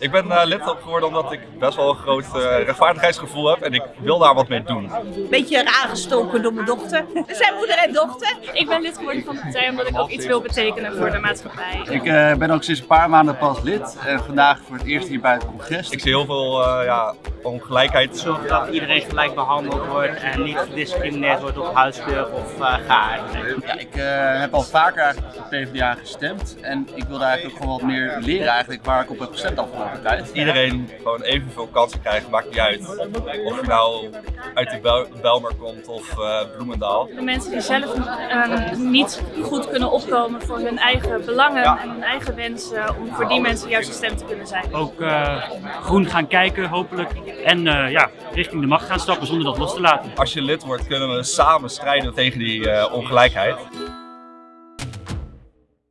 Ik ben uh, lid geworden omdat ik best wel een groot uh, rechtvaardigheidsgevoel heb en ik wil daar wat mee doen. Beetje aangestoken door mijn dochter. We zijn moeder en dochter. Ik ben lid geworden van de partij omdat ik ook iets wil betekenen voor de maatschappij. Ik uh, ben ook sinds een paar maanden pas lid en vandaag voor het eerst hier bij het congres. Ik zie heel veel ja, ongelijkheid. Zorg dat iedereen gelijk behandeld wordt en niet gediscrimineerd wordt op huidskleur of geaardheid. Ja, ik heb al vaker eigenlijk op de PvdA gestemd en ik wilde eigenlijk ook gewoon wat meer leren eigenlijk waar ik op heb gestemd afgelopen tijd. Iedereen gewoon evenveel kansen krijgt, maakt niet uit. Of je nou uit de Bel Belmer komt of uh, Bloemendaal. De mensen die zelf um, niet goed kunnen opkomen voor hun eigen belangen ja. en hun eigen wensen, om voor die mensen juist een stem te kunnen zijn. Ook uh, groen gaan kijken hopelijk en uh, ja, richting de macht gaan stappen zonder dat los te laten. Als je lid wordt kunnen we samen strijden tegen die ongelijkheid.